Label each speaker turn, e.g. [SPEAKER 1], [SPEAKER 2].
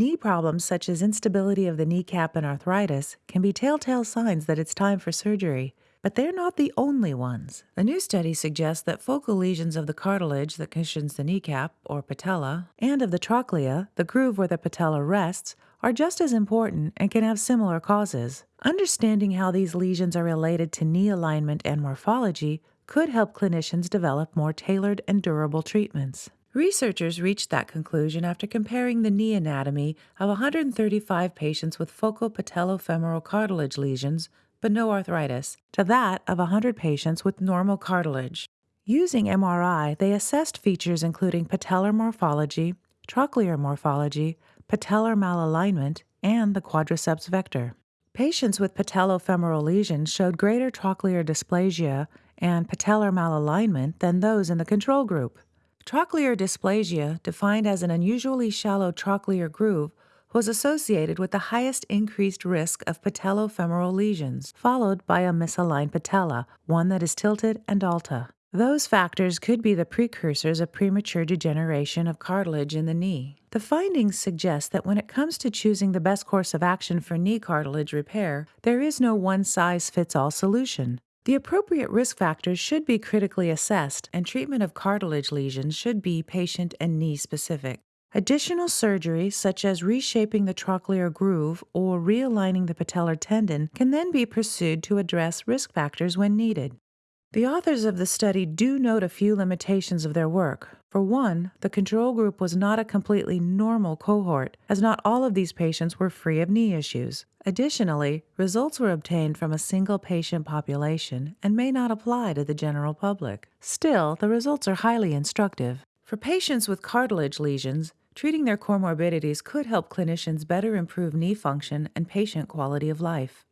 [SPEAKER 1] Knee problems such as instability of the kneecap and arthritis can be telltale signs that it's time for surgery, but they're not the only ones. A new study suggests that focal lesions of the cartilage that cushions the kneecap, or patella, and of the trochlea, the groove where the patella rests, are just as important and can have similar causes. Understanding how these lesions are related to knee alignment and morphology could help clinicians develop more tailored and durable treatments. Researchers reached that conclusion after comparing the knee anatomy of 135 patients with focal patellofemoral cartilage lesions but no arthritis to that of 100 patients with normal cartilage. Using MRI, they assessed features including patellar morphology, trochlear morphology, patellar malalignment, and the quadriceps vector. Patients with patellofemoral lesions showed greater trochlear dysplasia and patellar malalignment than those in the control group. Trochlear dysplasia, defined as an unusually shallow trochlear groove, was associated with the highest increased risk of patellofemoral lesions, followed by a misaligned patella, one that is tilted and alta. Those factors could be the precursors of premature degeneration of cartilage in the knee. The findings suggest that when it comes to choosing the best course of action for knee cartilage repair, there is no one size fits all solution. The appropriate risk factors should be critically assessed, and treatment of cartilage lesions should be patient and knee specific. Additional surgery, such as reshaping the trochlear groove or realigning the patellar tendon, can then be pursued to address risk factors when needed. The authors of the study do note a few limitations of their work. For one, the control group was not a completely normal cohort, as not all of these patients were free of knee issues. Additionally, results were obtained from a single patient population and may not apply to the general public. Still, the results are highly instructive. For patients with cartilage lesions, treating their comorbidities could help clinicians better improve knee function and patient quality of life.